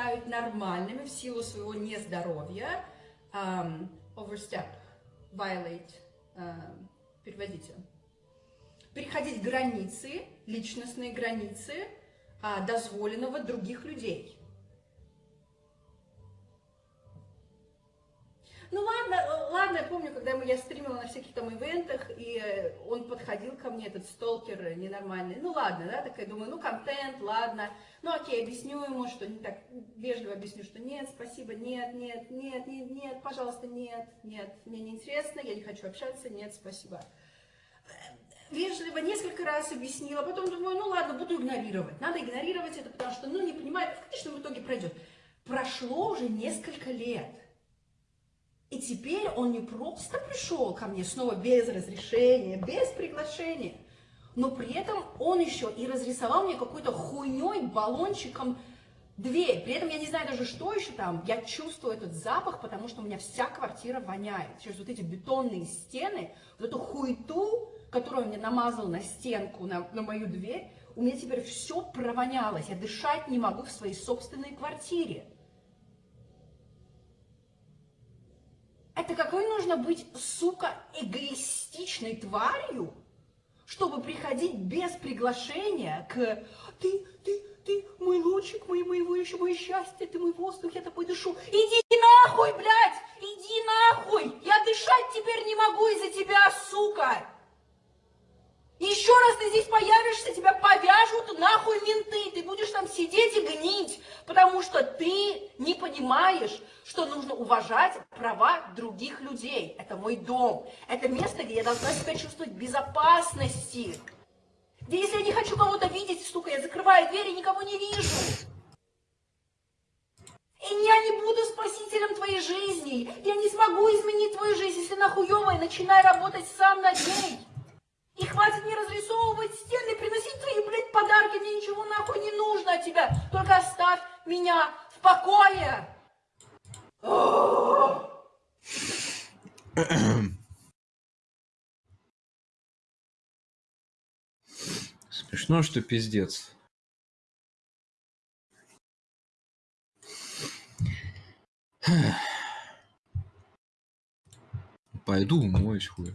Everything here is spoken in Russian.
считают нормальными в силу своего нездоровья, um, overstep, violate, uh, переводите, переходить границы, личностные границы uh, дозволенного других людей. Помню, когда я стримила на всяких там ивентах, и э, он подходил ко мне, этот сталкер э, ненормальный. Ну ладно, да, такая думаю, ну контент, ладно. Ну окей, объясню ему, что не так вежливо объясню, что нет, спасибо, нет, нет, нет, нет, нет, пожалуйста, нет, нет, мне не интересно, я не хочу общаться, нет, спасибо. Вежливо несколько раз объяснила, потом думаю, ну ладно, буду игнорировать. Надо игнорировать это, потому что, ну, не понимаю, в конечном итоге пройдет. Прошло уже несколько лет. И теперь он не просто пришел ко мне снова без разрешения, без приглашения, но при этом он еще и разрисовал мне какой-то хуйней, баллончиком дверь. При этом я не знаю даже, что еще там. Я чувствую этот запах, потому что у меня вся квартира воняет. Через вот эти бетонные стены, вот эту хуйту, которую он мне намазал на стенку, на, на мою дверь, у меня теперь все провонялось. Я дышать не могу в своей собственной квартире. Это какой нужно быть, сука, эгоистичной тварью, чтобы приходить без приглашения к «ты, ты, ты мой лучик, мой, моего еще мое счастье, ты мой воздух, я тобой дышу». Иди нахуй, блядь, иди нахуй, я дышать теперь не могу из-за тебя, сука. Еще раз ты здесь появишься, тебя повяжут нахуй менты, ты будешь там сидеть и гнить, потому что ты не понимаешь, что нужно уважать права других людей. Это мой дом, это место, где я должна себя чувствовать в безопасности. Где если я не хочу кого-то видеть, сука, я закрываю дверь и никого не вижу. И я не буду спасителем твоей жизни. Я не смогу изменить твою жизнь, если она хуевая, начинай работать сам над ней. Тебя. Только оставь меня в покое. Смешно, что пиздец. Пойду умоюсь, хуй.